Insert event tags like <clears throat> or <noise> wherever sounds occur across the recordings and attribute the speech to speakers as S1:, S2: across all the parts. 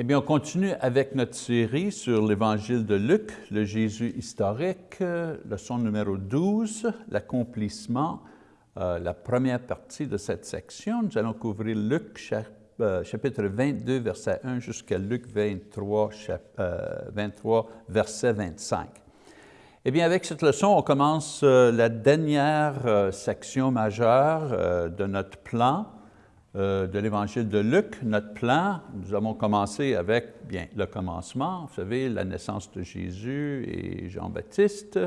S1: Eh bien, on continue avec notre série sur l'Évangile de Luc, le Jésus historique, leçon numéro 12, l'accomplissement, euh, la première partie de cette section. Nous allons couvrir Luc euh, chapitre 22, verset 1 jusqu'à Luc 23, 23, euh, verset 25. Eh bien, avec cette leçon, on commence la dernière section majeure de notre plan euh, de l'Évangile de Luc, notre plan, nous avons commencé avec bien, le commencement, vous savez, la naissance de Jésus et Jean-Baptiste.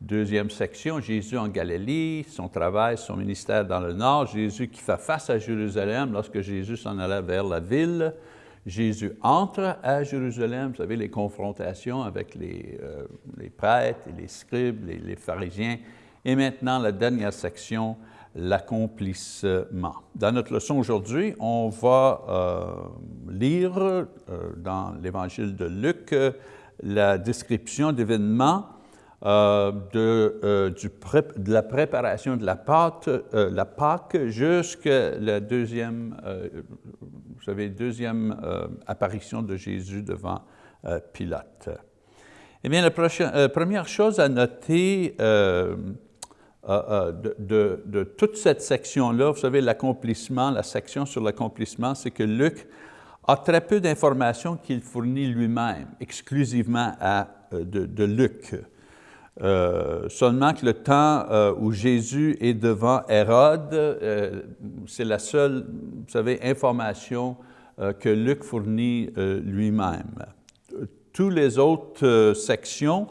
S1: Deuxième section, Jésus en Galilée, son travail, son ministère dans le Nord, Jésus qui fait face à Jérusalem lorsque Jésus s'en allait vers la ville. Jésus entre à Jérusalem, vous savez, les confrontations avec les, euh, prêtres et les scribes, les pharisiens. Et maintenant, la dernière section, l'accomplissement. Dans notre leçon aujourd'hui, on va euh, lire euh, dans l'Évangile de Luc euh, la description d'événements de, la préparation de la pâte, la Pâque jusqu'à la deuxième, vous savez, deuxième apparition de Jésus devant Pilate. Eh bien, la première chose à noter euh, euh, de, toute cette section-là, vous savez, l'accomplissement, la section sur l'accomplissement, c'est que Luc a très peu d'informations qu'il fournit lui-même, exclusivement à, euh, de, Luc. seulement que le temps où Jésus est devant Hérode, c'est la seule, vous savez, information que Luc fournit lui-même. Toutes les autres sections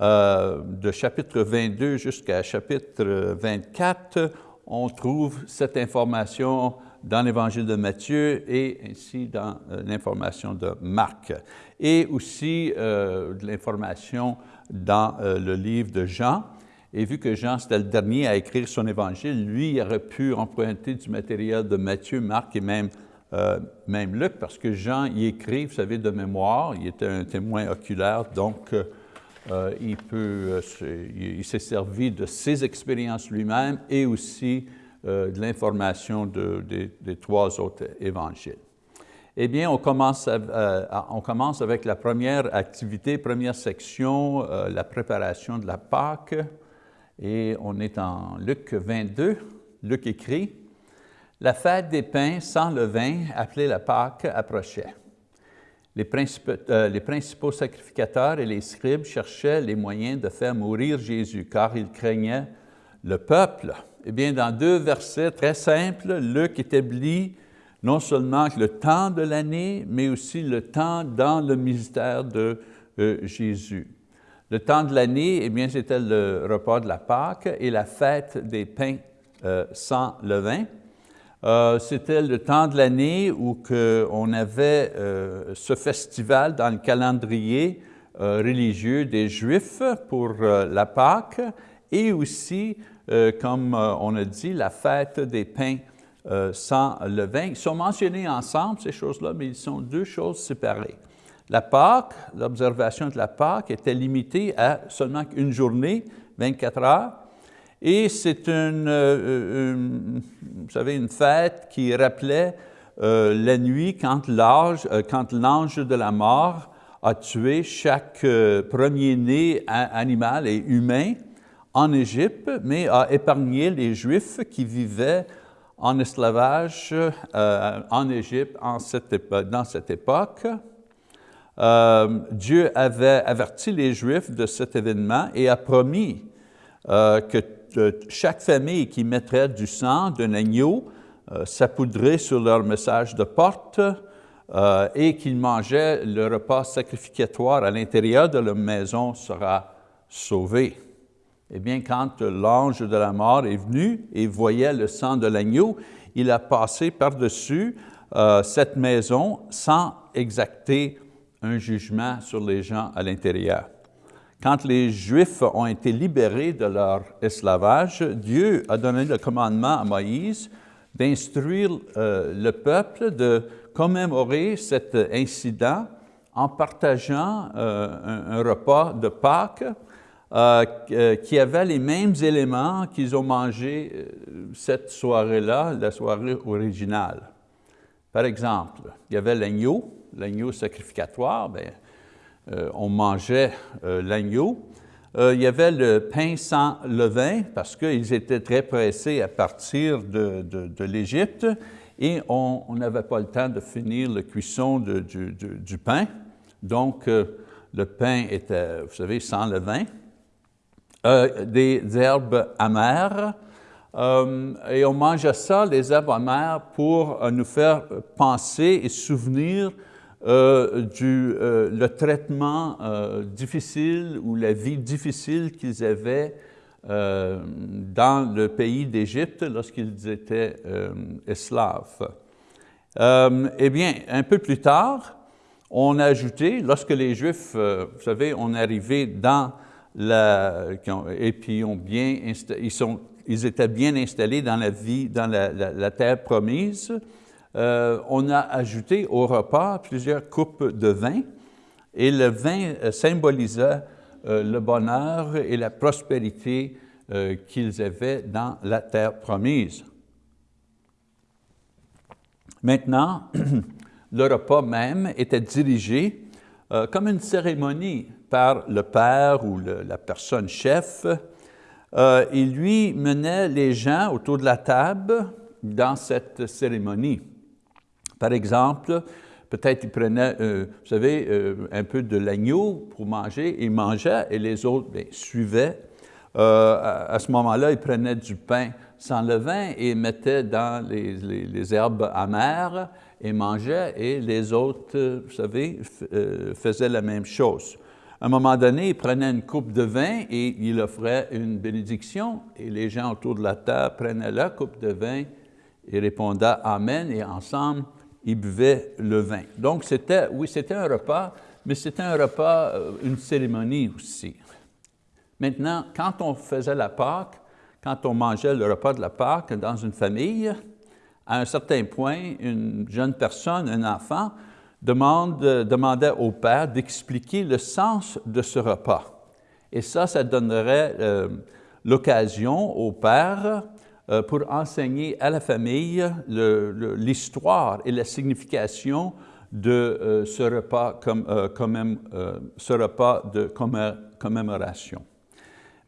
S1: euh, de chapitre 22 jusqu'à chapitre 24, on trouve cette information dans l'Évangile de Matthieu et ainsi dans euh, l'information de Marc. Et aussi euh, de l'information dans le livre de Jean. Et vu que Jean, c'était le dernier à écrire son Évangile, lui, il aurait pu emprunter du matériel de Matthieu, Marc et même, même Luc, parce que Jean y écrit, vous savez, de mémoire, il était un témoin oculaire, donc euh, il, peut, euh, il s'est servi de ses expériences lui-même et aussi euh, de l'information des trois autres évangiles. Eh bien, on commence, on commence avec la première activité, première section, la préparation de la Pâque. Et on est en Luc 22. Luc écrit, « La fête des pains sans levain, appelée la Pâque, approchait. Euh, les principaux, sacrificateurs et les scribes cherchaient les moyens de faire mourir Jésus, car ils craignaient le peuple. Eh bien, dans deux versets très simples, Luc établit non seulement le temps de l'année, mais aussi le temps dans le ministère de euh, Jésus. Le temps de l'année, eh bien, c'était le repas de la Pâque et la fête des pains euh, sans levain. Euh, c'était le temps de l'année où on avait euh, ce festival dans le calendrier euh, religieux des Juifs pour la Pâque et aussi, comme on a dit, la fête des pains sans levain. Ils sont mentionnés ensemble, ces choses-là, mais ils sont deux choses séparées. La Pâque, l'observation de la Pâque était limitée à seulement une journée, 24 heures, et c'est une, euh, une, vous savez, une fête qui rappelait euh, la nuit quand l'ange euh, de la mort a tué chaque premier-né animal et humain en Égypte, mais a épargné les Juifs qui vivaient en esclavage en Égypte en cette dans cette époque. Dieu avait averti les Juifs de cet événement et a promis que chaque famille qui mettrait du sang d'un agneau euh, s'appoudrait sur leur message de porte euh, et qu'ils mangeaient le repas sacrificatoire à l'intérieur de leur maison sera sauvé. Eh bien, quand l'ange de la mort est venu et voyait le sang de l'agneau, il a passé par-dessus euh, cette maison sans exacter un jugement sur les gens à l'intérieur. Quand les Juifs ont été libérés de leur esclavage, Dieu a donné le commandement à Moïse d'instruire euh, le peuple de commémorer cet incident en partageant euh, un, repas de Pâques euh, qui avait les mêmes éléments qu'ils ont mangé cette soirée-là, la soirée originale. Par exemple, il y avait l'agneau, l'agneau sacrificatoire, bien, on mangeait l'agneau. il y avait le pain sans levain, parce qu'ils étaient très pressés à partir de, l'Égypte, et on n'avait pas le temps de finir la cuisson du, pain. Donc, le pain était, vous savez, sans levain. Euh, des herbes amères, euh, et on mangeait ça, les herbes amères, pour euh, nous faire penser et souvenir du le traitement difficile ou la vie difficile qu'ils avaient dans le pays d'Égypte lorsqu'ils étaient esclaves. eh bien, un peu plus tard, on a ajouté, lorsque les Juifs, vous savez, on arrivé dans et puis ils étaient bien installés dans la vie, dans la, terre promise. Euh, on a ajouté au repas plusieurs coupes de vin, et le vin euh, symbolisait euh, le bonheur et la prospérité qu'ils avaient dans la terre promise. Maintenant, <clears throat> le repas même était dirigé comme une cérémonie par le père ou la personne chef, il lui menait les gens autour de la table dans cette cérémonie. Par exemple, peut-être il prenait, euh, vous savez, euh, un peu de l'agneau pour manger, il mangeait et les autres bien, suivaient. À, ce moment-là, il prenait du pain sans levain et mettait dans les, herbes amères et mangeait, et les autres, vous savez, faisaient la même chose. À un moment donné, il prenait une coupe de vin et il offrait une bénédiction et les gens autour de la table prenaient la coupe de vin et répondaient « Amen » et ensemble, ils buvaient le vin. Donc, c'était, oui, c'était un repas, mais c'était un repas, euh, une cérémonie aussi. Maintenant, quand on faisait la Pâque, quand on mangeait le repas de la Pâque dans une famille, à un certain point, une jeune personne, un enfant, demandait au père d'expliquer le sens de ce repas. Et ça, ça donnerait euh, l'occasion au père pour enseigner à la famille l'histoire et la signification de euh, ce, repas comme, ce repas de commémoration.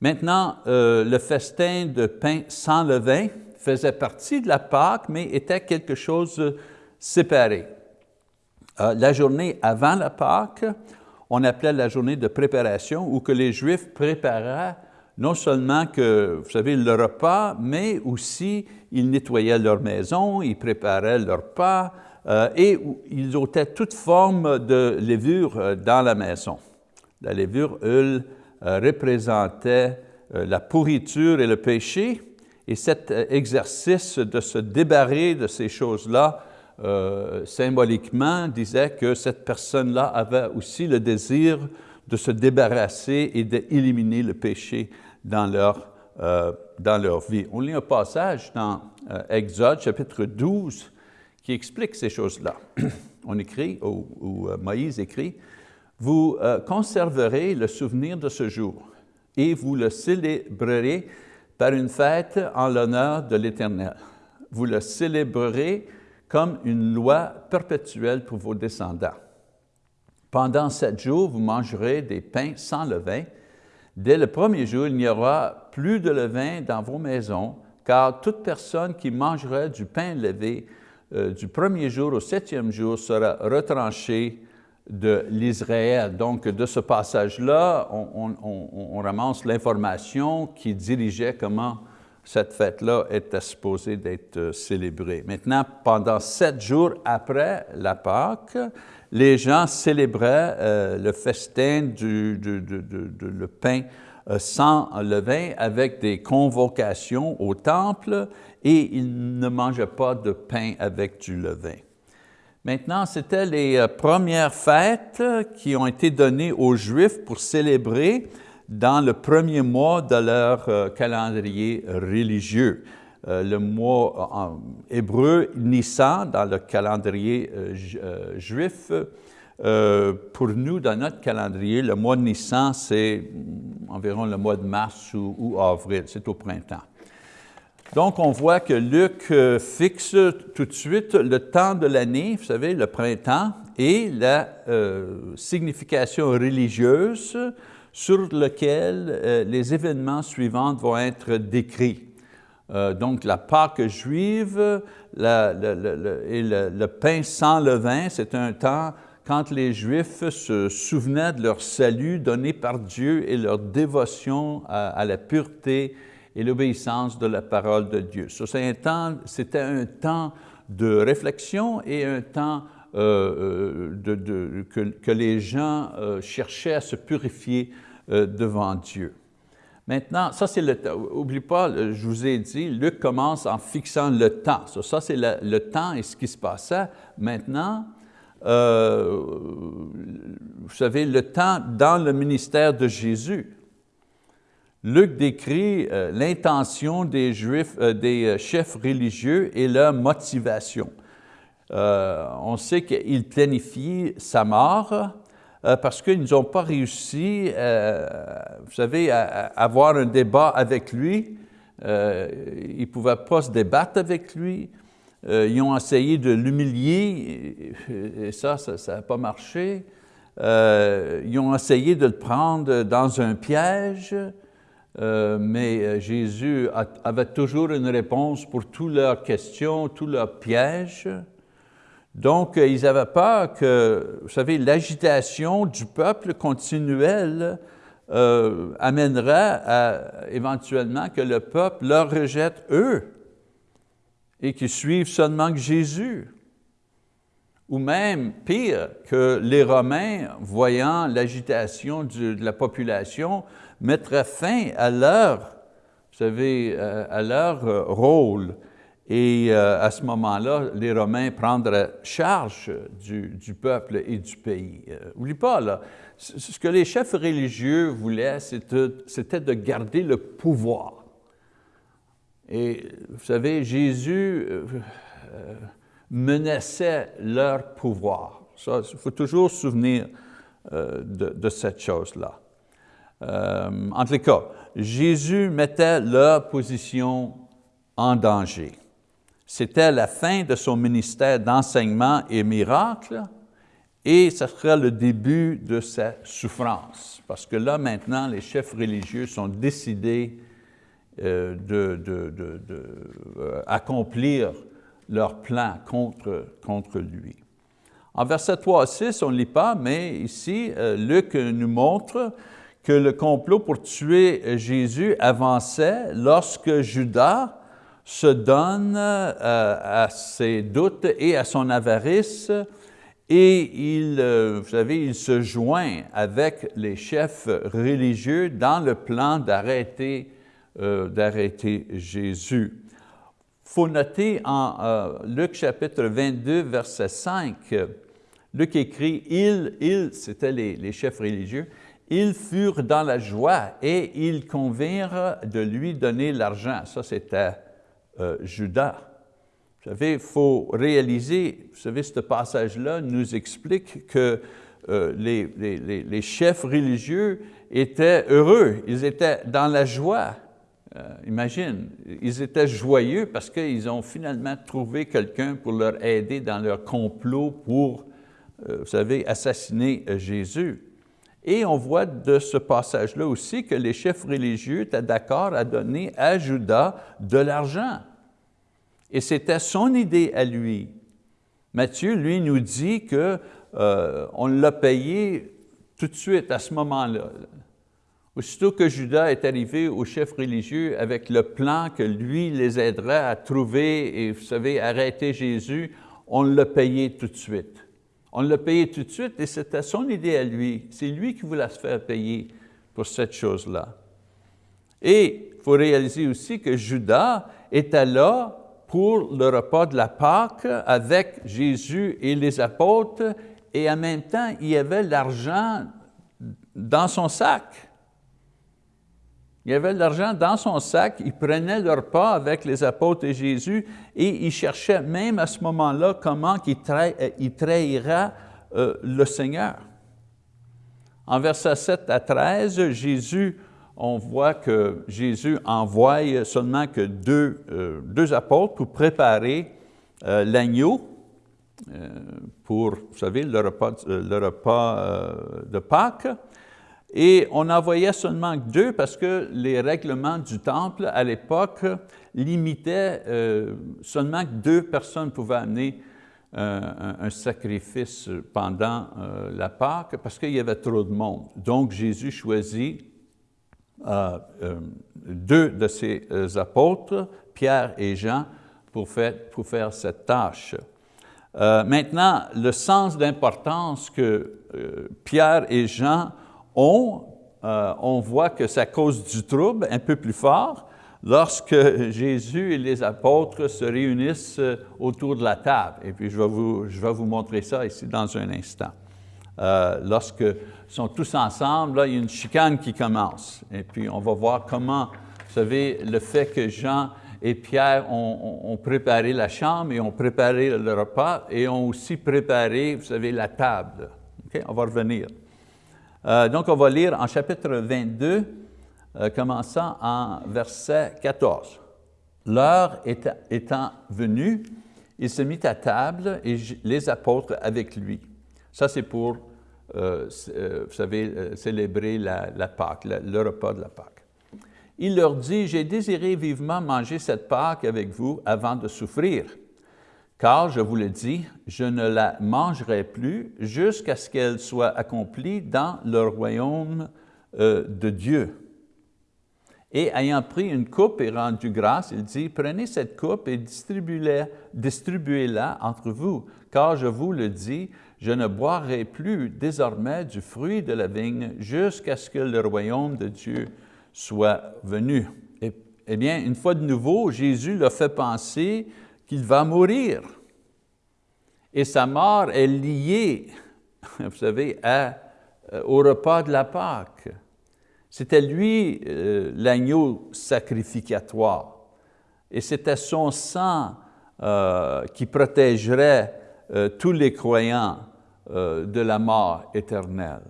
S1: Maintenant, le festin de pain sans levain faisait partie de la Pâque, mais était quelque chose de séparé. Euh, la journée avant la Pâque, on appelait la journée de préparation, où que les Juifs préparaient non seulement que, vous savez, le repas, mais aussi ils nettoyaient leur maison, ils préparaient leur repas, euh, et ils ôtaient toute forme de levure euh, dans la maison. La levure, elle, représentait la pourriture et le péché, et cet exercice de se débarrer de ces choses-là euh, symboliquement disait que cette personne-là avait aussi le désir de se débarrasser et d'éliminer le péché dans leur, euh, dans leur vie. On lit un passage dans euh, Exode, chapitre 12, qui explique ces choses-là. <clears throat> On écrit, ou, Moïse écrit, « Vous conserverez le souvenir de ce jour et vous le célébrerez par une fête en l'honneur de l'Éternel. Vous le célébrerez comme une loi perpétuelle pour vos descendants. Pendant sept jours, vous mangerez des pains sans levain. Dès le premier jour, il n'y aura plus de levain dans vos maisons, car toute personne qui mangera du pain levé euh, du premier jour au septième jour sera retranchée de l'Israël. Donc, de ce passage-là, on, on, ramasse l'information qui dirigeait comment cette fête-là était supposée d'être euh, célébrée. Maintenant, pendant sept jours après la Pâque, les gens célébraient euh, le festin du, pain euh, sans levain avec des convocations au temple et ils ne mangeaient pas de pain avec du levain. Maintenant, c'était les premières fêtes qui ont été données aux Juifs pour célébrer dans le premier mois de leur euh, calendrier religieux. Euh, le mois en hébreu, Nissan, dans le calendrier euh, juif, pour nous, dans notre calendrier, le mois de Nissan, c'est environ le mois de mars ou, avril, c'est au printemps. Donc, on voit que Luc euh, fixe tout de suite le temps de l'année, vous savez, le printemps, et la euh, signification religieuse sur lequel euh, les événements suivants vont être décrits. Donc, la Pâque juive et le, pain sans levain, c'est un temps quand les Juifs se souvenaient de leur salut donné par Dieu et leur dévotion à la pureté et l'obéissance de la parole de Dieu. C'était un temps de réflexion et un temps euh, euh, que, les gens euh, cherchaient à se purifier devant Dieu. Maintenant, ça c'est le temps. Oublie pas, je vous ai dit, Luc commence en fixant le temps. Ça, c'est le, temps et ce qui se passait. Maintenant, vous savez, le temps dans le ministère de Jésus. Luc décrit euh, l'intention des, Juifs, euh, des euh, chefs religieux et leur motivation. on sait qu'ils planifient sa mort parce qu'ils n'ont pas réussi, vous savez, à, avoir un débat avec lui. ils ne pouvaient pas se débattre avec lui. ils ont essayé de l'humilier et ça, ça n'a pas marché. ils ont essayé de le prendre dans un piège. Euh, mais euh, Jésus avait toujours une réponse pour toutes leurs questions, tous leurs pièges. Donc, euh, ils avaient peur que, vous savez, l'agitation du peuple continuelle amènerait à, éventuellement que le peuple leur rejette eux et qu'ils suivent seulement que Jésus. Ou même, pire, que les Romains, voyant l'agitation de la population, mettraient fin à leur, vous savez, euh, à leur euh, rôle. Et euh, à ce moment-là, les Romains prendraient charge du, peuple et du pays. N'oublie pas, là, ce que les chefs religieux voulaient, c'était de garder le pouvoir. Et vous savez, Jésus menaçait leur pouvoir. Il faut toujours se souvenir de cette chose-là. Euh, en tout cas, Jésus mettait leur position en danger. C'était la fin de son ministère d'enseignement et miracle, et ce serait le début de sa souffrance. Parce que là, maintenant, les chefs religieux sont décidés euh, d'accomplir euh, leur plan contre, contre lui. En verset 3 à 6, on ne lit pas, mais ici, Luc nous montre que le complot pour tuer Jésus avançait lorsque Judas se donne euh, à ses doutes et à son avarice et il, euh, vous savez, il se joint avec les chefs religieux dans le plan d'arrêter euh, Jésus. Il faut noter en Luc chapitre 22, verset 5, Luc écrit, « Il, il c'était les, les chefs religieux, ils furent dans la joie et ils convinrent de lui donner l'argent. Ça, c'était euh, Judas. Vous savez, il faut réaliser, vous savez, ce passage-là nous explique que euh, les, les, chefs religieux étaient heureux, ils étaient dans la joie. Euh, imagine, ils étaient joyeux parce qu'ils ont finalement trouvé quelqu'un pour leur aider dans leur complot pour, vous savez, assassiner Jésus. Et on voit de ce passage-là aussi que les chefs religieux étaient d'accord à donner à Judas de l'argent. Et c'était son idée à lui. Matthieu, lui, nous dit qu'on euh, l'a payé tout de suite, à ce moment-là. Aussitôt que Judas est arrivé aux chefs religieux avec le plan que lui les aiderait à trouver et, vous savez, arrêter Jésus, on l'a payé tout de suite. On l'a payé tout de suite et c'était son idée à lui. C'est lui qui voulait se faire payer pour cette chose-là. Et il faut réaliser aussi que Judas était là pour le repas de la Pâque avec Jésus et les apôtres et en même temps, il y avait l'argent dans son sac. Il avait de l'argent dans son sac, il prenait le repas avec les apôtres et Jésus et il cherchait même à ce moment-là comment il, euh, trahira euh, le Seigneur. En versets 7 à 13, Jésus on voit que Jésus envoie seulement que deux, euh, apôtres pour préparer l'agneau pour, vous savez, le repas de Pâques. Et on envoyait seulement deux parce que les règlements du temple à l'époque limitaient seulement que deux personnes pouvaient amener un, sacrifice pendant la Pâque parce qu'il y avait trop de monde. Donc Jésus choisit euh, deux de ses euh, apôtres, Pierre et Jean, pour faire, pour faire cette tâche. Euh, maintenant, le sens d'importance que Pierre et Jean ont, on voit que ça cause du trouble un peu plus fort lorsque <laughs> Jésus et les apôtres se réunissent autour de la table. Et puis je vais vous, je vais vous montrer ça ici dans un instant. lorsque sont tous ensemble, là, il y a une chicane qui commence. Et puis, on va voir comment, vous savez, le fait que Jean et Pierre ont, préparé la chambre et ont préparé le repas et ont aussi préparé, vous savez, la table. On va revenir. Euh, donc, on va lire en chapitre 22, euh, commençant en verset 14. L'heure étant venue, il se mit à table et les apôtres avec lui. Ça, c'est pour euh, vous savez, célébrer la, Pâque, le repas de la Pâque. Il leur dit, j'ai désiré vivement manger cette Pâque avec vous avant de souffrir, car je vous le dis, je ne la mangerai plus jusqu'à ce qu'elle soit accomplie dans le royaume de Dieu. Et ayant pris une coupe et rendu grâce, il dit, prenez cette coupe et distribuez-la distribuez entre vous, car je vous le dis, je ne boirai plus désormais du fruit de la vigne jusqu'à ce que le royaume de Dieu soit venu. Eh bien, une fois de nouveau, Jésus l'a fait penser qu'il va mourir. Et sa mort est liée, <laughs> vous savez, à, euh, au repas de la Pâque. C'était lui euh, l'agneau sacrificatoire. Et c'était son sang euh, qui protégerait tous les croyants de la mort éternelle.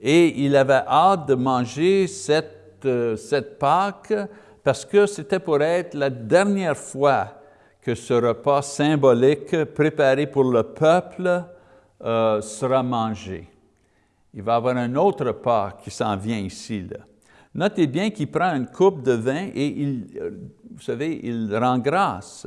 S1: Et il avait hâte de manger cette, cette Pâque parce que c'était pour être la dernière fois que ce repas symbolique préparé pour le peuple euh, sera mangé. Il va y avoir un autre repas qui s'en vient ici. Notez bien qu'il prend une coupe de vin et il, vous savez, il rend grâce.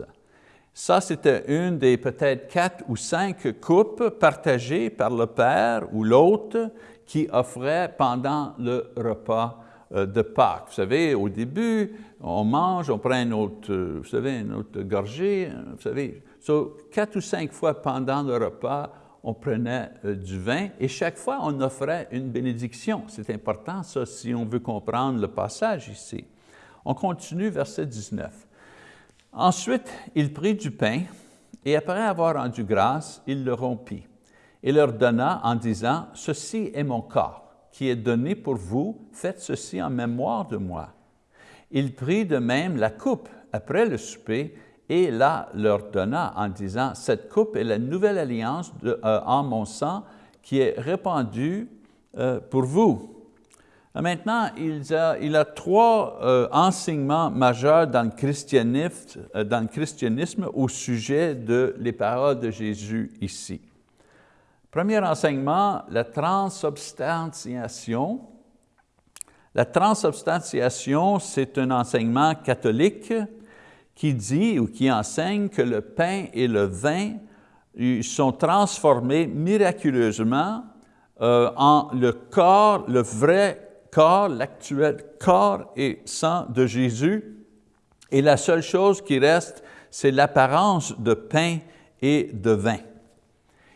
S1: Ça, c'était une des peut-être quatre ou cinq coupes partagées par le Père ou l'autre qui offrait pendant le repas euh, de Pâques. Vous savez, au début, on mange, on prend une autre, euh, vous savez, une autre gorgée, euh, vous savez. quatre ou cinq fois pendant le repas, on prenait du vin et chaque fois, on offrait une bénédiction. C'est important, ça, si on veut comprendre le passage ici. On continue, verset 19. Ensuite, il prit du pain, et après avoir rendu grâce, il le rompit, et leur donna en disant, « Ceci est mon corps, qui est donné pour vous, faites ceci en mémoire de moi. » Il prit de même la coupe après le souper, et la leur donna en disant, « Cette coupe est la nouvelle alliance euh, en mon sang, qui est répandue euh, pour vous. » Maintenant, il a, a trois euh, enseignements majeurs dans le, christianisme, euh, dans le christianisme au sujet de les paroles de Jésus ici. Premier enseignement, la transubstantiation. La transubstantiation, c'est un enseignement catholique qui dit ou qui enseigne que le pain et le vin sont transformés miraculeusement euh, en le corps, le vrai corps, l'actuel corps et sang de Jésus, et la seule chose qui reste, c'est l'apparence de pain et de vin.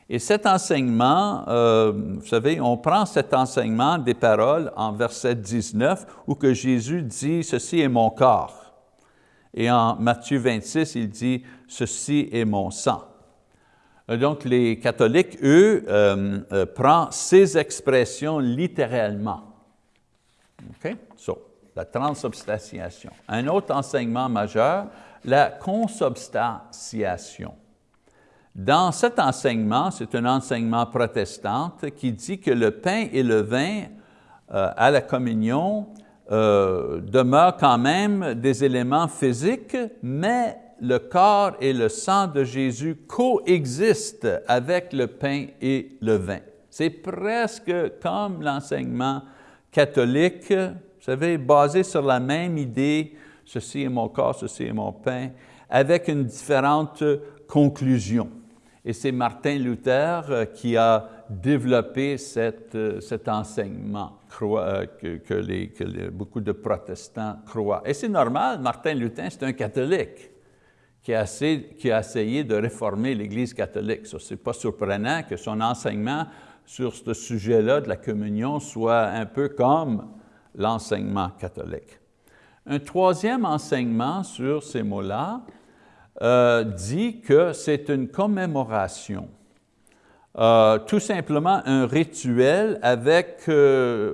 S1: Et cet enseignement, euh, vous savez, on prend cet enseignement des paroles en verset 19, où que Jésus dit « Ceci est mon corps ». Et en Matthieu 26, il dit « Ceci est mon sang ». Donc, les catholiques, eux, euh, euh, prennent ces expressions littéralement. OK? So, la transubstantiation. Un autre enseignement majeur, la consubstantiation. Dans cet enseignement, c'est un enseignement protestant qui dit que le pain et le vin euh, à la communion euh, demeurent quand même des éléments physiques, mais le corps et le sang de Jésus coexistent avec le pain et le vin. C'est presque comme l'enseignement catholique, vous savez, basé sur la même idée, ceci est mon corps, ceci est mon pain, avec une différente conclusion. Et c'est Martin Luther euh, qui a développé euh, cet enseignement euh, que, beaucoup de protestants croient. Et c'est normal, Martin Luther, c'est un catholique qui a, qui a, essayé de réformer l'Église catholique. Ce n'est pas surprenant que son enseignement sur ce sujet-là de la communion soit un peu comme l'enseignement catholique. Un troisième enseignement sur ces mots-là euh, dit que c'est une commémoration, euh, tout simplement un rituel avec, euh,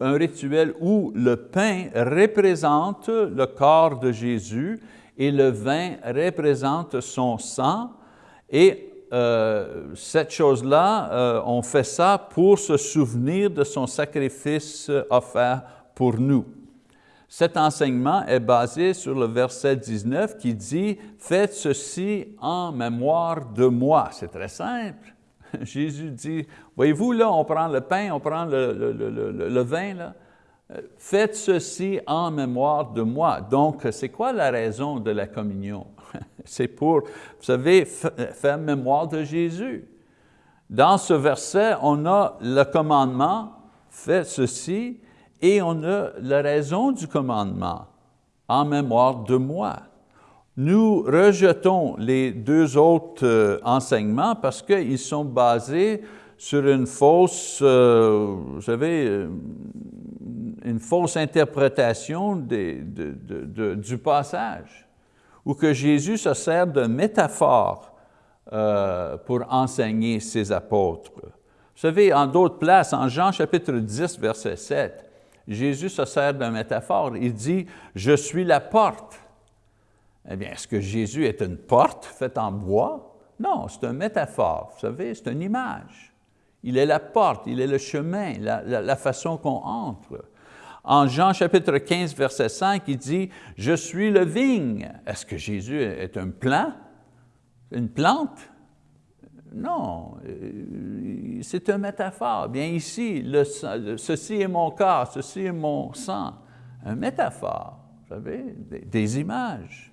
S1: un rituel où le pain représente le corps de Jésus et le vin représente son sang et cette chose-là, on fait ça pour se souvenir de son sacrifice offert pour nous. Cet enseignement est basé sur le verset 19 qui dit « Faites ceci en mémoire de moi ». C'est très simple. <laughs> Jésus dit, voyez-vous là, on prend le pain, on prend le, vin, là. Faites ceci en mémoire de moi. Donc, c'est quoi la raison de la communion? <laughs> C'est pour, vous savez, faire mémoire de Jésus. Dans ce verset, on a le commandement, faites ceci, et on a la raison du commandement, en mémoire de moi. Nous rejetons les deux autres euh, enseignements parce qu'ils sont basés sur une fausse, euh, vous savez, euh, une fausse interprétation du passage, ou que Jésus se sert de métaphore pour enseigner ses apôtres. Vous savez, en d'autres places, en Jean chapitre 10, verset 7, Jésus se sert d'une métaphore. Il dit, « Je suis la porte ». Eh bien, est-ce que Jésus est une porte faite en bois? Non, c'est une métaphore, vous savez, c'est une image. Il est la porte, il est le chemin, la, façon qu'on entre. En Jean chapitre 15, verset 5, il dit, « Je suis le vigne ». Est-ce que Jésus est un plant? Une plante? Non, euh, c'est une métaphore. Bien ici, ceci est mon corps, ceci est mon sang. Une métaphore, vous savez, des, images.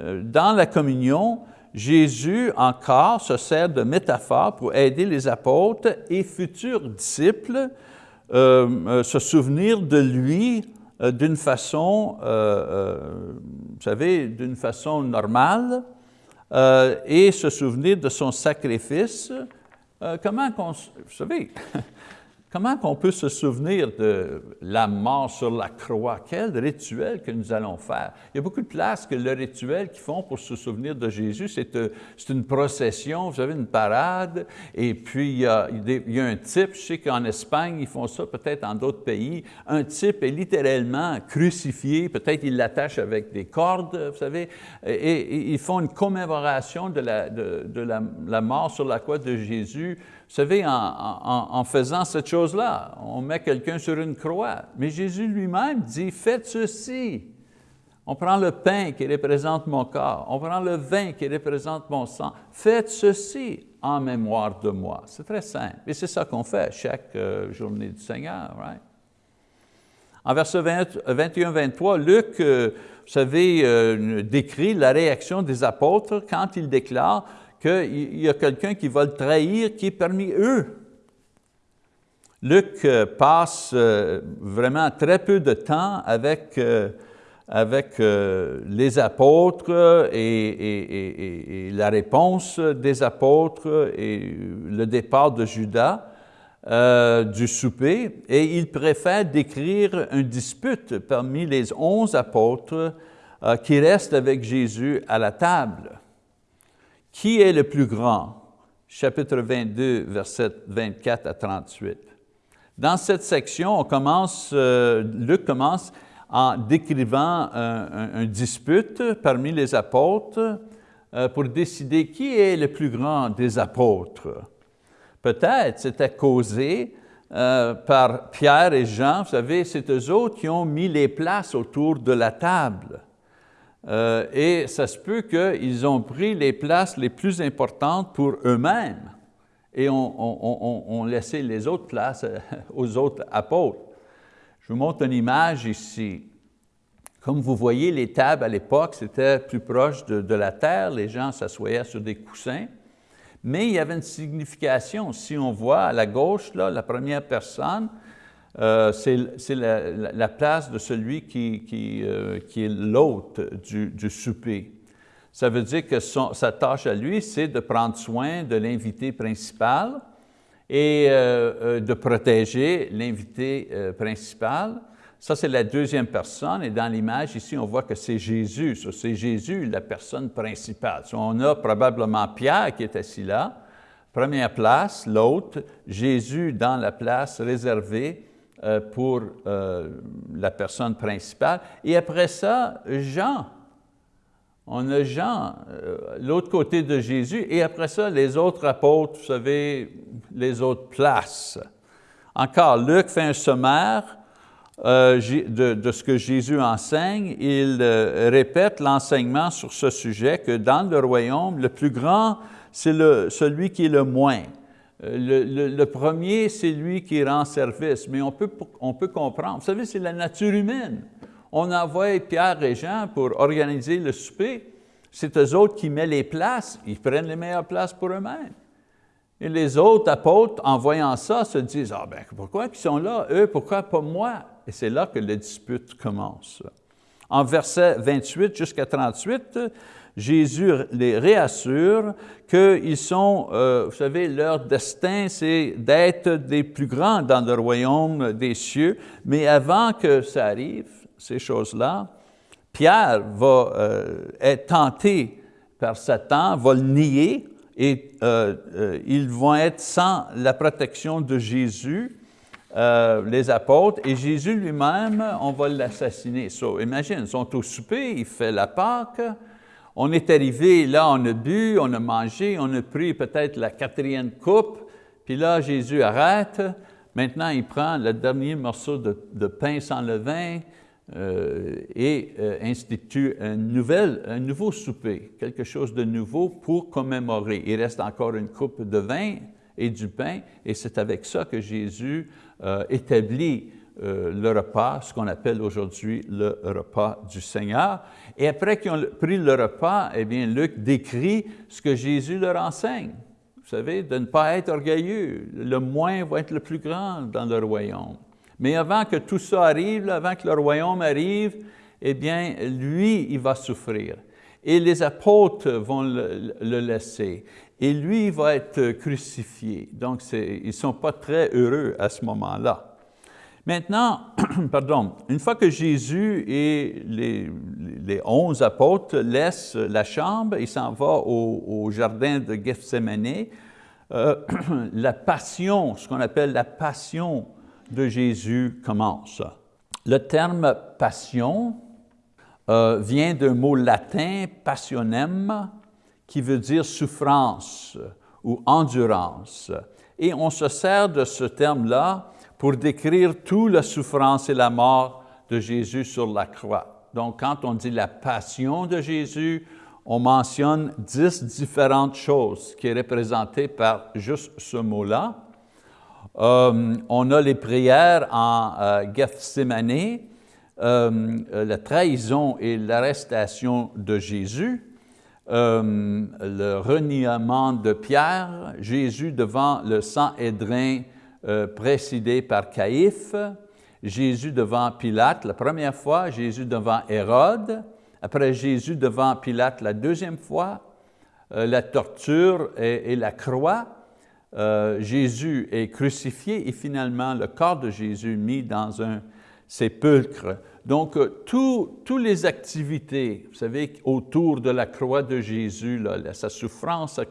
S1: Euh, dans la communion, Jésus encore se sert de métaphores pour aider les apôtres et futurs disciples euh, se souvenir de lui d'une façon, vous savez, d'une façon normale, euh, et se souvenir de son sacrifice, euh, comment vous savez, <laughs> Comment qu'on peut se souvenir de la mort sur la croix? Quel rituel que nous allons faire? Il y a beaucoup de places que le rituel qu'ils font pour se souvenir de Jésus, c'est euh, une procession, vous savez, une parade, et puis il y a, un type, je sais qu'en Espagne, ils font ça, peut-être en d'autres pays, un type est littéralement crucifié, peut-être ils l'attachent avec des cordes, vous savez, et, ils font une commémoration de, la, de, la mort sur la croix de Jésus vous savez, en, faisant cette chose-là, on met quelqu'un sur une croix. Mais Jésus lui-même dit, faites ceci. On prend le pain qui représente mon corps, on prend le vin qui représente mon sang. Faites ceci en mémoire de moi. C'est très simple. Et c'est ça qu'on fait chaque euh, journée du Seigneur. Right? En verset 21-23, Luc, euh, vous savez, euh, décrit la réaction des apôtres quand il déclare qu'il y a quelqu'un qui va le trahir qui est parmi eux. Luc euh, passe euh, vraiment très peu de temps avec, euh, avec les apôtres et, la réponse des apôtres et le départ de Judas du souper, et il préfère décrire une dispute parmi les onze apôtres qui restent avec Jésus à la table. Qui est le plus grand? Chapitre 22, versets 24 à 38. Dans cette section, euh, Luc commence en décrivant un, dispute parmi les apôtres euh, pour décider qui est le plus grand des apôtres. Peut-être c'était causé par Pierre et Jean, vous savez, c'est eux autres qui ont mis les places autour de la table. Et ça se peut qu'ils ont pris les places les plus importantes pour eux-mêmes et ont laissé les autres places aux autres apôtres. Je vous montre une image ici. Comme vous voyez, les tables à l'époque, c'était plus proche de, la terre, les gens s'assoyaient sur des coussins, mais il y avait une signification. Si on voit à la gauche, là, la première personne, euh, c'est la, place de celui qui, euh, est l'hôte du, souper. Ça veut dire que sa tâche à lui, c'est de prendre soin de l'invité principal, et euh, de protéger l'invité principal. Ça, c'est la deuxième personne, et dans l'image ici, on voit que c'est Jésus. C'est Jésus, la personne principale. on a probablement Pierre qui est assis là, première place, l'autre, Jésus dans la place réservée pour la personne principale. Et après ça, Jean, on a Jean, euh, l'autre côté de Jésus, et après ça, les autres apôtres, vous savez, les autres places. Encore, Luc fait un sommaire euh, de, ce que Jésus enseigne. Il euh, répète l'enseignement sur ce sujet, que dans le royaume, le plus grand, c'est celui qui est le moins. Le, premier, c'est lui qui rend service, mais on peut, comprendre. Vous savez, c'est la nature humaine on envoie Pierre et Jean pour organiser le souper. C'est eux autres qui mettent les places, ils prennent les meilleures places pour eux-mêmes. Et les autres apôtres, en voyant ça, se disent, ah ben pourquoi ils sont là, eux, pourquoi pas moi? Et c'est là que la dispute commence. En verset 28 jusqu'à 38, Jésus les réassure qu'ils sont, euh, vous savez, leur destin, c'est d'être des plus grands dans le royaume des cieux, mais avant que ça arrive, ces choses-là, Pierre va euh, être tenté par Satan, va le nier et euh, ils vont être sans la protection de Jésus, les apôtres, et Jésus lui-même, on va l'assassiner. So, imagine, ils sont au souper, il fait la Pâque, on est arrivé, là on a bu, on a mangé, on a pris peut-être la quatrième coupe, puis là Jésus arrête, maintenant il prend le dernier morceau de, pain sans levain, euh, et euh, institue un, nouvel, nouveau souper, quelque chose de nouveau pour commémorer. Il reste encore une coupe de vin et du pain, et c'est avec ça que Jésus euh, établit le repas, ce qu'on appelle aujourd'hui le repas du Seigneur. Et après qu'ils ont pris le repas, eh bien, Luc décrit ce que Jésus leur enseigne. Vous savez, de ne pas être orgueilleux. Le moins va être le plus grand dans le royaume. Mais avant que tout ça arrive, avant que le royaume arrive, eh bien, lui, il va souffrir. Et les apôtres vont le, laisser. Et lui, il va être crucifié. Donc, ils ne sont pas très heureux à ce moment-là. Maintenant, <clears throat> pardon, une fois que Jésus et les, onze apôtres laissent la chambre, il s'en va au, jardin de Gethsemane, euh, <clears throat> la passion, ce qu'on appelle la passion de Jésus commence. Le terme passion euh, vient d'un mot latin, passionem, qui veut dire souffrance ou endurance. Et on se sert de ce terme-là pour décrire toute la souffrance et la mort de Jésus sur la croix. Donc, quand on dit la passion de Jésus, on mentionne dix différentes choses qui est représentées par juste ce mot-là. Euh, on a les prières en euh, Gethsemane, euh, la trahison et l'arrestation de Jésus, le reniement de Pierre, Jésus devant le sang édrin précédé par Caïphe, Jésus devant Pilate la première fois, Jésus devant Hérode, après Jésus devant Pilate la deuxième fois, la torture et la croix, euh, Jésus est crucifié et finalement le corps de Jésus mis dans un sépulcre. Donc, euh, toutes les activités, vous savez, autour de la croix de Jésus, sa souffrance, sa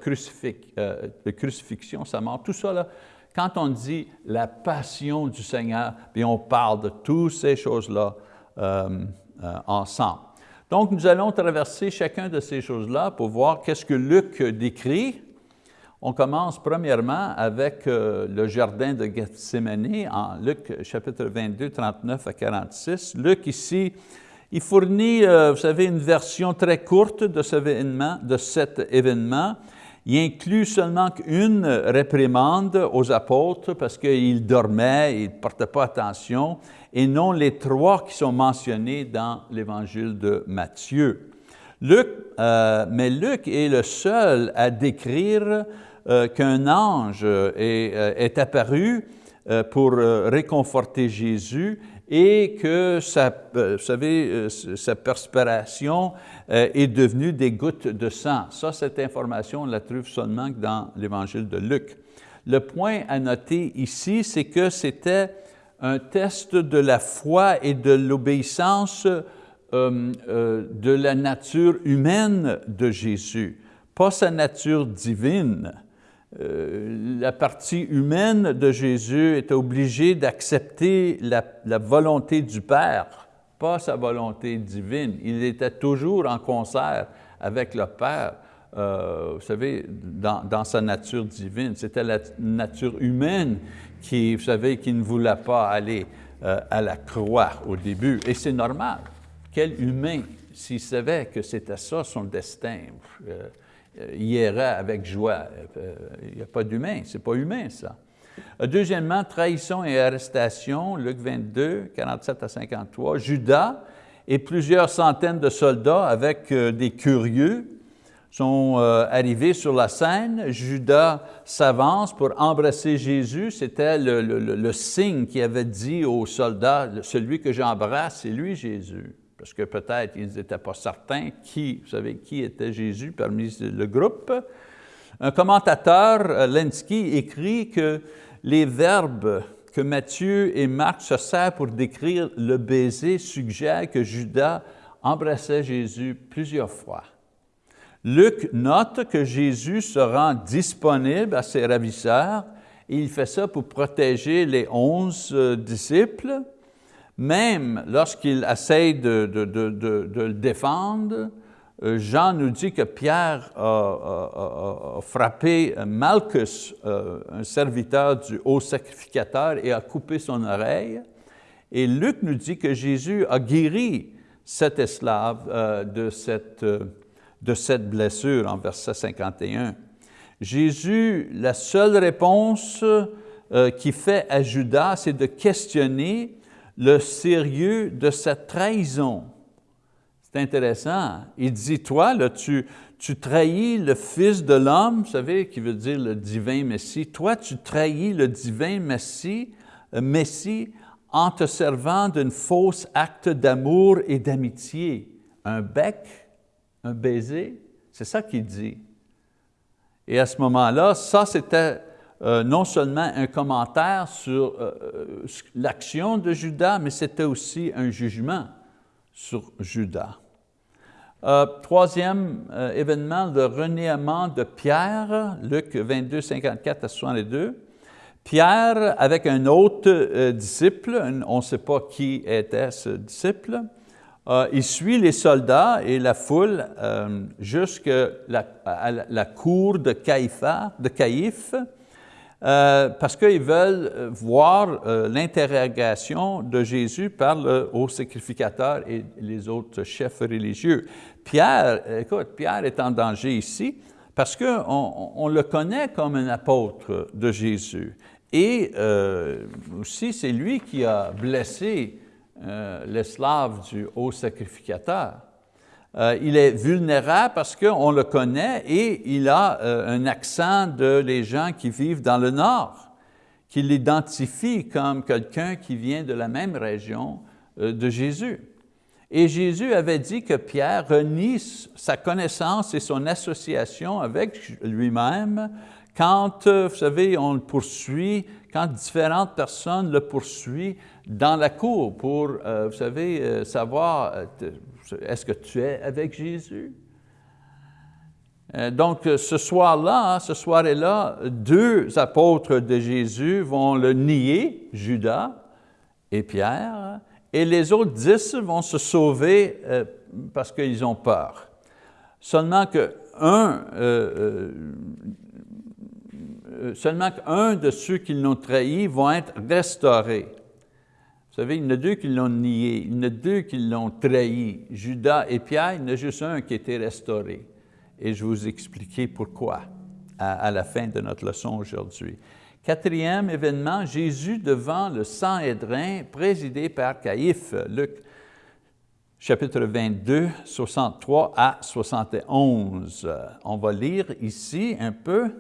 S1: euh, crucifixion, sa mort, tout ça, là, quand on dit la passion du Seigneur, bien, on parle de toutes ces choses-là ensemble. Donc, nous allons traverser chacun de ces choses-là pour voir qu'est-ce que Luc décrit On commence premièrement avec euh, le jardin de Gethsemane en Luc chapitre 22, 39 à 46. Luc ici, il fournit, euh, vous savez, une version très courte de cet événement. Il inclut seulement une réprimande aux apôtres parce qu'ils dormaient, ils ne portaient pas attention, et non les trois qui sont mentionnés dans l'évangile de Matthieu. Luc, euh, mais Luc est le seul à décrire euh, qu'un ange euh, est, apparu pour réconforter Jésus et que sa, vous savez, sa perspiration est devenue des gouttes de sang. Ça, cette information, on la trouve seulement dans l'évangile de Luc. Le point à noter ici, c'est que c'était un test de la foi et de l'obéissance euh, euh, de la nature humaine de Jésus, pas sa nature divine. Euh, la partie humaine de Jésus est obligée d'accepter la, volonté du Père, pas sa volonté divine. Il était toujours en concert avec le Père, vous savez, dans, sa nature divine. C'était la nature humaine qui, vous savez, qui ne voulait pas aller à la croix au début. Et c'est normal. Quel humain, s'il savait que c'était ça son destin, euh, irait avec joie. Euh, il n'y a pas d'humain, c'est pas humain ça. Euh, deuxièmement, trahison et arrestation, Luc 22, 47 à 53. Judas et plusieurs centaines de soldats avec des curieux sont arrivés sur la scène. Judas s'avance pour embrasser Jésus. C'était le, le, signe qui avait dit aux soldats, celui que j'embrasse, c'est lui Jésus parce que peut-être ils n'étaient pas certains qui, était Jésus parmi le groupe. Un commentateur, euh, Lenski, écrit que les verbes que Matthieu et Marc se servent pour décrire le baiser suggèrent que Judas embrassait Jésus plusieurs fois. Luc note que Jésus se rend disponible à ses ravisseurs et il fait ça pour protéger les onze euh, disciples même lorsqu'il essaye de, le défendre, euh, Jean nous dit que Pierre a, frappé Malchus, euh, un serviteur du haut sacrificateur, et a coupé son oreille. Et Luc nous dit que Jésus a guéri cet esclave euh, de, cette, de cette blessure en verset 51. Jésus, la seule réponse qu'il fait à Judas, c'est de questionner le sérieux de cette trahison. C'est intéressant. Il dit, toi, là, tu, tu trahis le Fils de l'homme, vous savez, qui veut dire le divin Messie. Toi, tu trahis le divin Messie, euh, Messie en te servant d'un faux acte d'amour et d'amitié. Un bec, un baiser, c'est ça qu'il dit. Et à ce moment-là, ça c'était euh, non seulement un commentaire sur euh, euh, l'action de Judas, mais c'était aussi un jugement sur Judas. troisième événement, le reniement de Pierre, Luc 22, 54 à 62. Pierre, avec un autre disciple, on ne sait pas qui était ce disciple, il suit les soldats et la foule jusqu'à la, la, cour de de Caïphe, euh, parce qu'ils veulent euh, voir euh, l'interrogation de Jésus par le haut sacrificateur et les autres chefs religieux. Pierre, écoute, Pierre est en danger ici parce qu'on on le connaît comme un apôtre de Jésus. Et aussi, c'est lui qui a blessé l'esclave du haut sacrificateur. Euh, il est vulnérable parce qu'on le connaît et il a euh, un accent de les gens qui vivent dans le nord, qui l'identifie comme quelqu'un qui vient de la même région euh, de Jésus. Et Jésus avait dit que Pierre renie sa connaissance et son association avec lui-même quand, vous savez, on le poursuit, quand différentes personnes le poursuivent dans la cour pour, vous savez, savoir, est-ce que tu es avec Jésus? Euh, donc, ce soir-là, ce soir-là, deux apôtres de Jésus vont le nier, Judas et Pierre, et les autres dix vont se sauver euh, parce qu'ils ont peur. Seulement un, euh, qu'un de ceux qui l'ont trahi vont être restaurés. Vous savez, il y en a deux qui l'ont nié, il y en a deux qui l'ont trahi, Judas et Pierre, il y en a juste un qui a été restauré. Et je vais vous expliquer pourquoi à, la fin de notre leçon aujourd'hui. Quatrième événement, Jésus devant le Sanhédrin présidé par Caïphe, Luc chapitre 22, 63 à 71. On va lire ici un peu.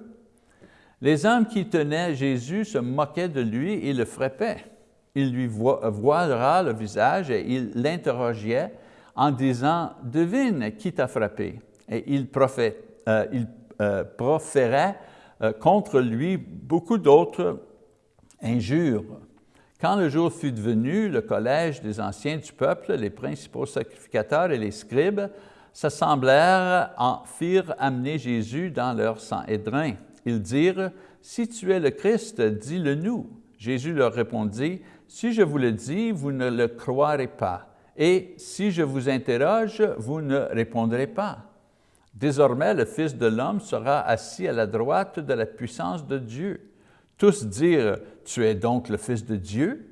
S1: Les hommes qui tenaient Jésus se moquaient de lui et le frappaient. Il lui voilera le visage et il l'interrogeait en disant, « Devine qui t'a frappé. » Et il, euh, il euh, proférait euh, contre lui beaucoup d'autres injures. Quand le jour fut venu, le collège des anciens du peuple, les principaux sacrificateurs et les scribes, s'assemblèrent, en firent amener Jésus dans leur sang édrin. Ils dirent, « Si tu es le Christ, dis-le nous. » Jésus leur répondit, « Si je vous le dis, vous ne le croirez pas, et si je vous interroge, vous ne répondrez pas. Désormais, le Fils de l'homme sera assis à la droite de la puissance de Dieu. Tous dirent, tu es donc le Fils de Dieu?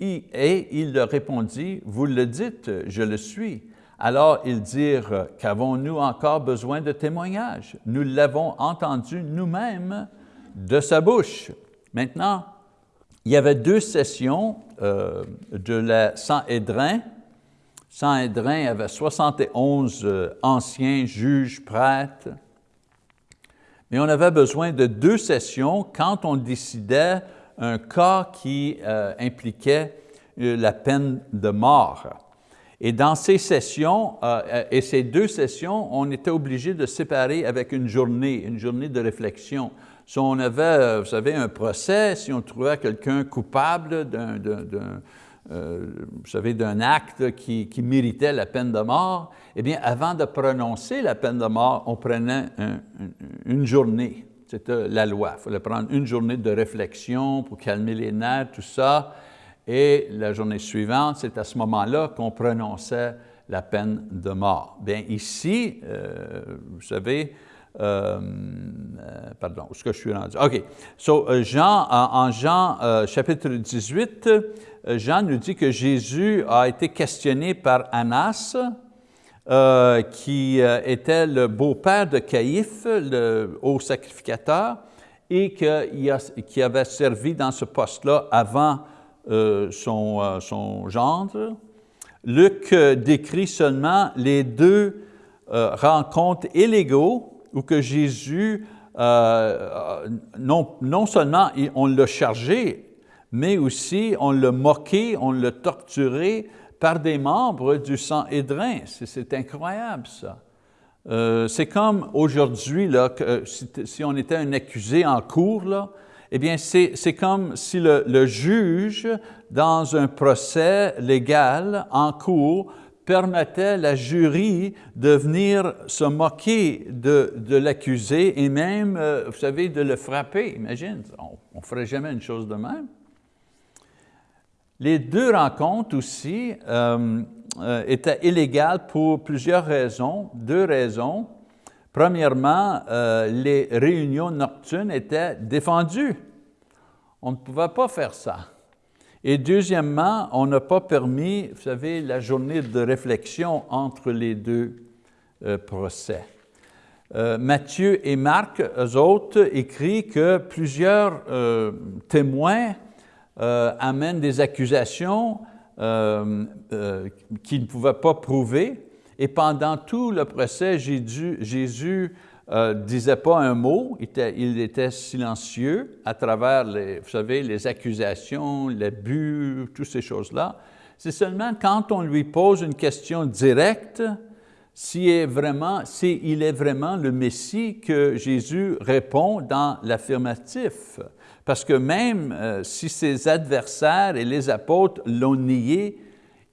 S1: Et il leur répondit, vous le dites, je le suis. Alors ils dirent, qu'avons-nous encore besoin de témoignages? Nous l'avons entendu nous-mêmes de sa bouche. Maintenant, il y avait deux sessions euh, de la Sanhédrin Sanhédrin avait 71 euh, anciens juges, prêtres, mais on avait besoin de deux sessions quand on décidait un cas qui euh, impliquait la peine de mort. Et dans ces sessions, et ces deux sessions, on était obligé de séparer avec une journée, une journée de réflexion. Si on avait, vous savez, un procès, si on trouvait quelqu'un coupable d'un euh, vous savez, d'un acte qui, méritait la peine de mort, eh bien, avant de prononcer la peine de mort, on prenait une journée. C'était la loi. Il fallait prendre une journée de réflexion pour calmer les nerfs, tout ça. Et la journée suivante, c'est à ce moment-là qu'on prononçait la peine de mort. Bien, ici, euh, vous savez, euh, pardon, où est-ce que je suis rendu? OK. So, Jean, en, Jean chapitre 18, euh, Jean nous dit que Jésus a été questionné par Annas, euh, qui euh, était le beau-père de Caïphe, le haut sacrificateur, et qui avait servi dans ce poste-là avant son, son, gendre. Luc décrit seulement les deux rencontres illégaux où que Jésus, non, non seulement on l'a chargé mais aussi on l'a moqué, on l'a torturé par des membres du sang édrin. C'est incroyable ça. Euh, c'est comme aujourd'hui, si, si, on était un accusé en cours, là, eh bien c'est comme si le, juge, dans un procès légal en cours, permettait la jury de venir se moquer de, de l'accusé et même, euh, vous savez, de le frapper. Imagine, on ne ferait jamais une chose de même. Les deux rencontres aussi euh, euh, étaient illégales pour plusieurs raisons, deux raisons. Premièrement, euh, les réunions nocturnes étaient défendues. On ne pouvait pas faire ça. Et deuxièmement, on n'a pas permis, vous savez, la journée de réflexion entre les deux procès. Matthieu et Marc, eux autres, écrivent que plusieurs témoins euh, amène des accusations euh, euh, qu'il ne pouvait pas prouver. Et pendant tout le procès, Jésus, ne disait pas un mot, il était, il silencieux à travers, les, vous savez, les accusations, l'abus, toutes ces choses-là. C'est seulement quand on lui pose une question directe, s'il est, vraiment, s'il est vraiment le Messie que Jésus répond dans l'affirmatif. Parce que même euh, si ses adversaires et les apôtres l'ont nié,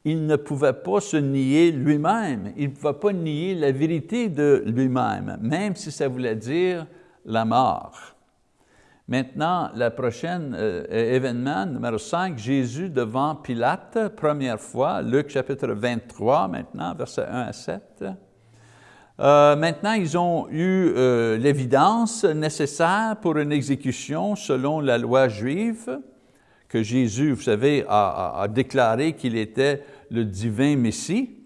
S1: il ne pouvait pas se nier lui-même. Il ne pouvait pas nier la vérité de lui-même, même si ça voulait dire la mort. Maintenant, le prochain euh, événement, numéro 5, Jésus devant Pilate, première fois, Luc chapitre 23 maintenant, versets 1 à 7. Euh, maintenant, ils ont eu euh, l'évidence nécessaire pour une exécution selon la loi juive, que Jésus, vous savez, a, déclaré qu'il était le divin Messie.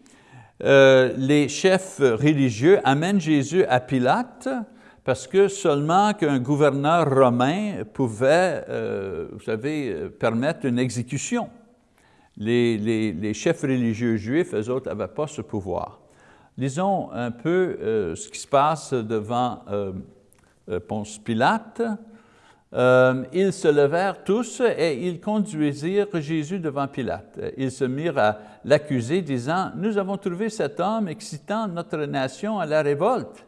S1: Euh, les chefs religieux amènent Jésus à Pilate parce que seulement qu'un gouverneur romain pouvait, vous savez, permettre une exécution. Les, chefs religieux juifs, eux autres, n'avaient pas ce pouvoir. Lisons un peu euh, ce qui se passe devant euh, euh, Ponce Pilate. Ils se levèrent tous et ils conduisirent Jésus devant Pilate. Ils se mirent à l'accuser, disant, « Nous avons trouvé cet homme excitant notre nation à la révolte,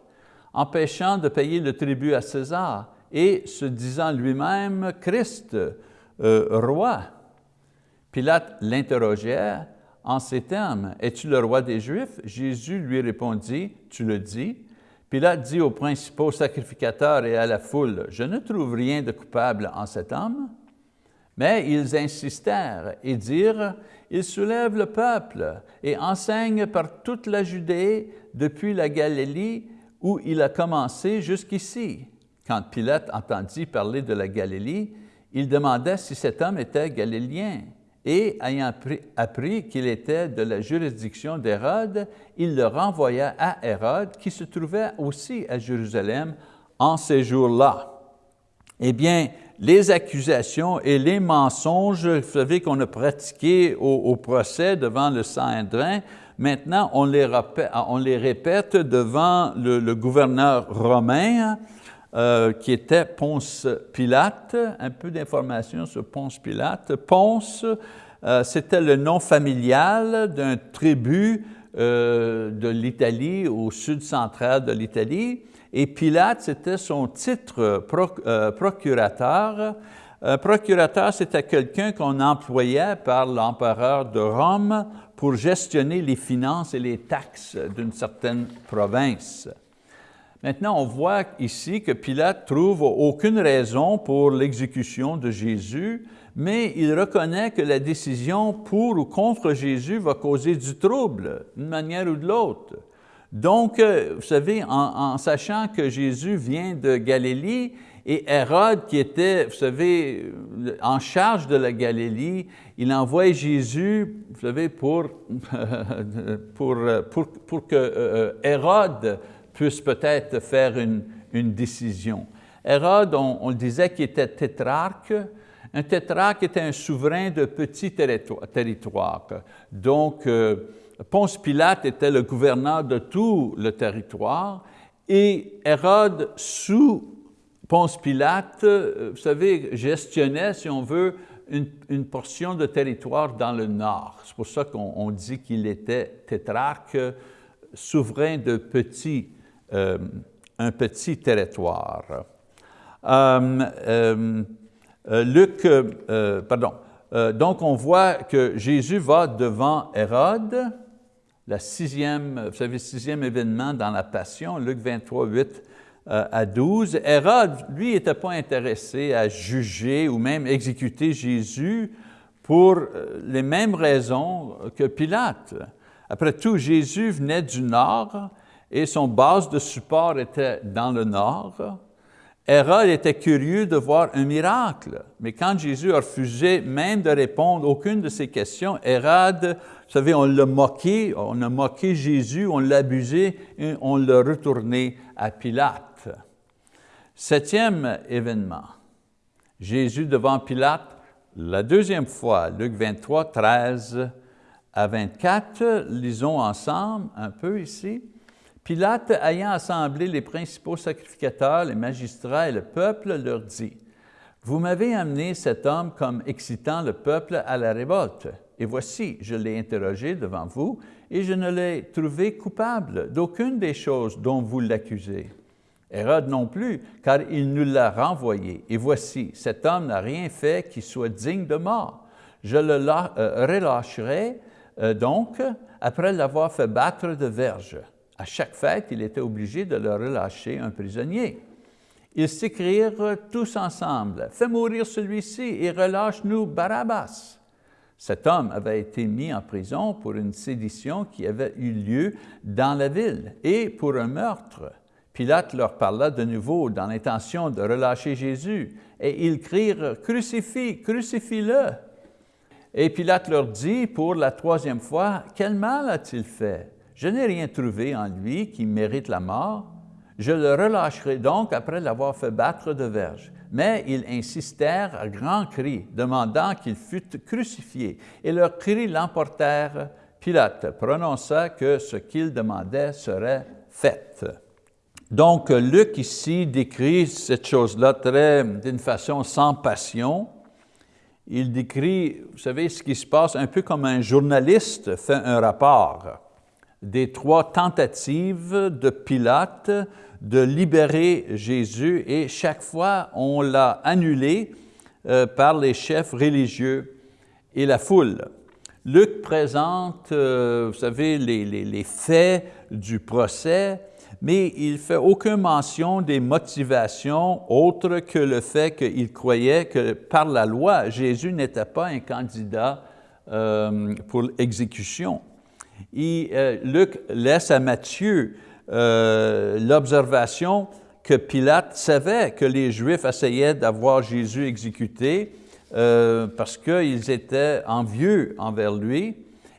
S1: empêchant de payer le tribut à César et se disant lui-même Christ, roi. » Pilate l'interrogeait en ces termes, « Es-tu le roi des Juifs? » Jésus lui répondit, « Tu le dis. » Pilate dit aux principaux sacrificateurs et à la foule, « Je ne trouve rien de coupable en cet homme. » Mais ils insistèrent et dirent, « Il soulève le peuple et enseigne par toute la Judée, depuis la Galilée, où il a commencé jusqu'ici. » Quand Pilate entendit parler de la Galilée, il demanda si cet homme était galiléen et ayant appris qu'il était de la juridiction d'Hérode, il le renvoya à Hérode, qui se trouvait aussi à Jérusalem en ces jours-là. Eh bien, les accusations et les mensonges, vous savez qu'on a pratiqués au, procès devant le Sanhédrin, maintenant on les, répète, on les répète devant le, gouverneur romain, euh, qui était Ponce Pilate. Un peu d'informations sur Ponce Pilate. Ponce, euh, c'était le nom familial d'un tribut euh, de l'Italie, au sud central de l'Italie, et Pilate, c'était son titre procurateur. Un procurateur, c'était quelqu'un qu'on employait par l'empereur de Rome pour gestionner les finances et les taxes d'une certaine province. Maintenant, on voit ici que Pilate trouve aucune raison pour l'exécution de Jésus, mais il reconnaît que la décision pour ou contre Jésus va causer du trouble, d'une manière ou de l'autre. Donc, euh, vous savez, en, sachant que Jésus vient de Galilée, et Hérode, qui était, vous savez, en charge de la Galilée, il envoie Jésus, vous savez, pour, <laughs> pour, pour, pour que euh, Hérode puisse peut-être faire une, décision. Hérode, on, le disait qu'il était tétrarque. Un tétrarque était un souverain de petits territoires. Donc, euh, Ponce Pilate était le gouverneur de tout le territoire et Hérode, sous Ponce Pilate, euh, vous savez, gestionnait, si on veut, une, une portion de territoire dans le nord. C'est pour ça qu'on dit qu'il était tétrarque, souverain de petits euh, un petit territoire. Euh, euh, Luc, pardon, donc on voit que Jésus va devant Hérode, la sixième, vous savez, sixième événement dans la Passion, Luc 23, 8 à 12. Hérode, lui, n'était pas intéressé à juger ou même exécuter Jésus pour les mêmes raisons que Pilate. Après tout, Jésus venait du nord, et son base de support était dans le nord. Hérode était curieux de voir un miracle, mais quand Jésus a refusé même de répondre à aucune de ces questions, Hérode, vous savez, on l'a moqué, on a moqué Jésus, on l'a abusé, et on l'a retourné à Pilate. Septième événement, Jésus devant Pilate, la deuxième fois, Luc 23, 13 à 24, lisons ensemble un peu ici. Pilate, ayant assemblé les principaux sacrificateurs, les magistrats et le peuple, leur dit, « Vous m'avez amené cet homme comme excitant le peuple à la révolte. Et voici, je l'ai interrogé devant vous, et je ne l'ai trouvé coupable d'aucune des choses dont vous l'accusez. Hérode non plus, car il nous l'a renvoyé. Et voici, cet homme n'a rien fait qui soit digne de mort. Je le euh, relâcherai euh, donc après l'avoir fait battre de verge. » à chaque fête, il était obligé de leur relâcher un prisonnier. Ils s'écrièrent tous ensemble, « Fais mourir celui-ci et relâche-nous Barabbas. » Cet homme avait été mis en prison pour une sédition qui avait eu lieu dans la ville et pour un meurtre. Pilate leur parla de nouveau dans l'intention de relâcher Jésus, et ils crirent « Crucifie, crucifie-le » Et Pilate leur dit pour la troisième fois, « Quel mal a-t-il fait? Je n'ai rien trouvé en lui qui mérite la mort. Je le relâcherai donc après l'avoir fait battre de verge. » Mais ils insistèrent à grands cris, demandant qu'il fût crucifié, et leurs cris l'emportèrent. Pilate prononça que ce qu'ils demandaient serait fait. Donc, Luc ici décrit cette chose-là d'une façon sans passion, il décrit, vous savez, ce qui se passe un peu comme un journaliste fait un rapport des trois tentatives de Pilate de libérer Jésus et chaque fois on l'a annulé euh, par les chefs religieux et la foule. Luc présente, euh, vous savez, les, les, faits du procès, mais il ne fait aucune mention des motivations autres que le fait qu'il croyait que par la loi, Jésus n'était pas un candidat euh, pour Euh, Luc laisse à Matthieu euh, l'observation que Pilate savait que les Juifs essayaient d'avoir Jésus exécuté parce qu'ils étaient envieux envers lui,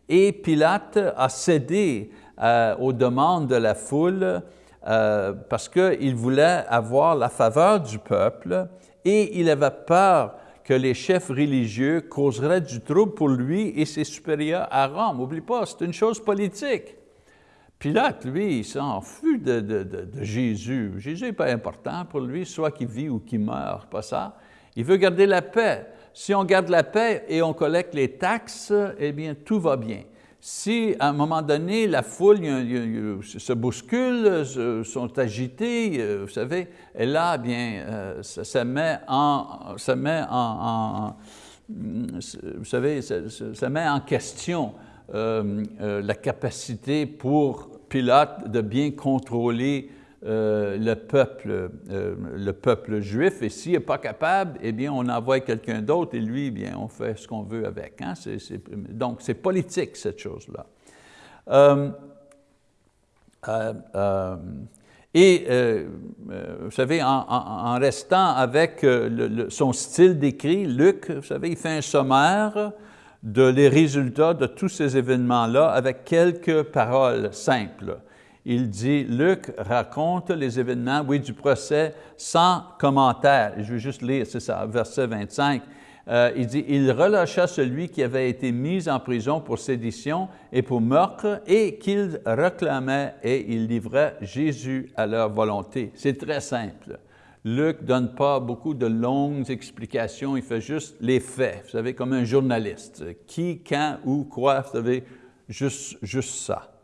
S1: et Pilate a cédé euh, aux demandes de la foule euh, parce qu'il voulait avoir la faveur du peuple et il avait peur que les chefs religieux causeraient du trouble pour lui et ses supérieurs à Rome. N'oublie pas, c'est une chose politique. Pilate, lui, il s'en fout de, de, Jésus. Jésus n'est pas important pour lui, soit qu'il vit ou qu'il meurt, pas ça. Il veut garder la paix. Si on garde la paix et on collecte les taxes, eh bien, tout va bien si à un moment donné, la foule se bouscule, sont agités, euh, vous savez, et là, bien, euh, ça, met en, ça met en, vous savez, ça, met en question euh, la capacité pour Pilate de bien contrôler euh, le, peuple, euh, le peuple juif, et s'il n'est pas capable, eh bien, on envoie quelqu'un d'autre, et lui, eh bien, on fait ce qu'on veut avec. Hein? donc, c'est politique, cette chose-là. Euh, et, vous savez, en, restant avec son style d'écrit, Luc, vous savez, il fait un sommaire de les résultats de tous ces événements-là avec quelques paroles simples il dit, Luc raconte les événements, oui, du procès sans commentaire. Je vais juste lire, c'est ça, verset 25. Euh, il dit, il relâcha celui qui avait été mis en prison pour sédition et pour meurtre et qu'il réclamait et il livrait Jésus à leur volonté. C'est très simple. Luc ne donne pas beaucoup de longues explications, il fait juste les faits, vous savez, comme un journaliste. Qui, quand, où, quoi, vous savez, juste, juste ça.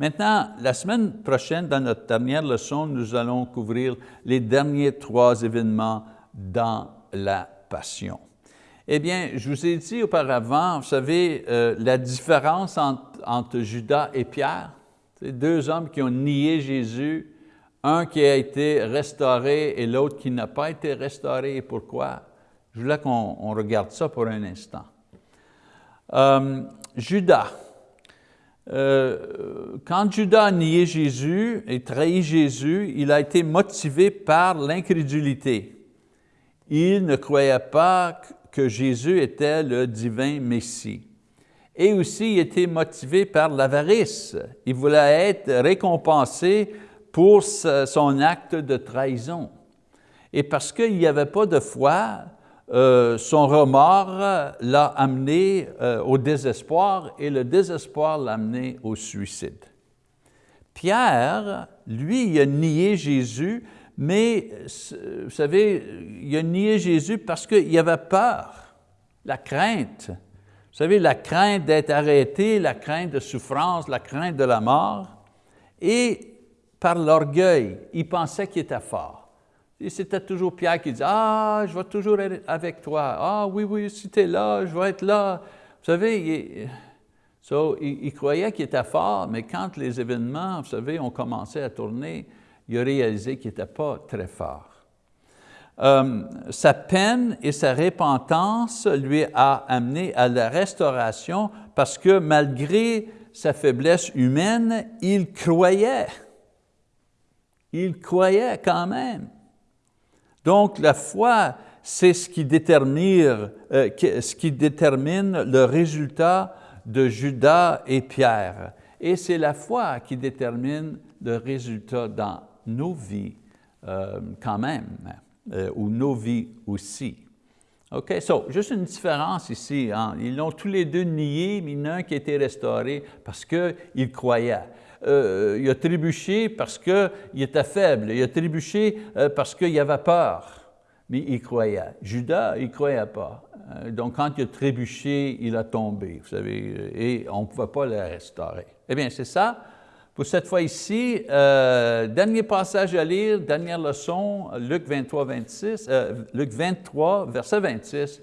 S1: Maintenant, la semaine prochaine, dans notre dernière leçon, nous allons couvrir les derniers trois événements dans la Passion. Eh bien, je vous ai dit auparavant, vous savez, euh, la différence entre, Judas et Pierre, c'est deux hommes qui ont nié Jésus, un qui a été restauré et l'autre qui n'a pas été restauré. Et pourquoi? Je voulais qu'on regarde ça pour un instant. Euh, Judas, euh, quand Judas a nié Jésus et trahi Jésus, il a été motivé par l'incrédulité. Il ne croyait pas que Jésus était le divin Messie. Et aussi, il était motivé par l'avarice. Il voulait être récompensé pour son acte de trahison. Et parce qu'il n'y avait pas de foi, euh, son remords l'a amené euh, au désespoir et le désespoir l'a amené au suicide. Pierre, lui, il a nié Jésus, mais vous savez, il a nié Jésus parce qu'il avait peur, la crainte. Vous savez, la crainte d'être arrêté, la crainte de souffrance, la crainte de la mort. Et par l'orgueil, il pensait qu'il était fort. C'était toujours Pierre qui disait, « Ah, je vais toujours être avec toi. Ah oui, oui, si tu es là, je vais être là. » Vous savez, il, croyait qu'il était fort, mais quand les événements, vous savez, ont commencé à tourner, il a réalisé qu'il n'était pas très fort. euh, sa peine et sa repentance lui a amené à la restauration parce que malgré sa faiblesse humaine, il croyait. Il croyait quand même. Donc la foi, c'est ce, qui détermine, euh, ce qui détermine le résultat de Judas et Pierre. Et c'est la foi qui détermine le résultat dans nos vies euh, quand même, euh, ou nos vies aussi. OK, so, juste une différence ici. Hein. Ils l'ont tous les deux nié, mais il qui a été restauré parce qu'il croyait. Euh, il a trébuché parce qu'il était faible. Il a trébuché parce qu'il avait peur, mais il croyait. Judas, il ne croyait pas. donc, quand il a trébuché, il a tombé, vous savez, et on ne pouvait pas le restaurer. Eh bien, c'est ça pour cette fois ici, euh, dernier passage à lire, dernière leçon, Luc 23, 26, euh, Luc 23, verset 26,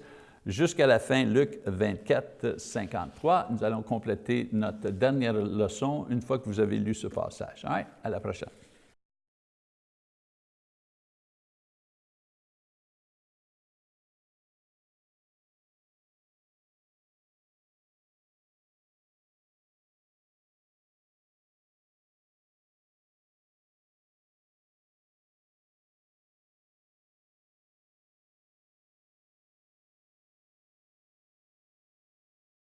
S1: jusqu'à la fin, Luc 24, 53. Nous allons compléter notre dernière leçon une fois que vous avez lu ce passage. à la prochaine.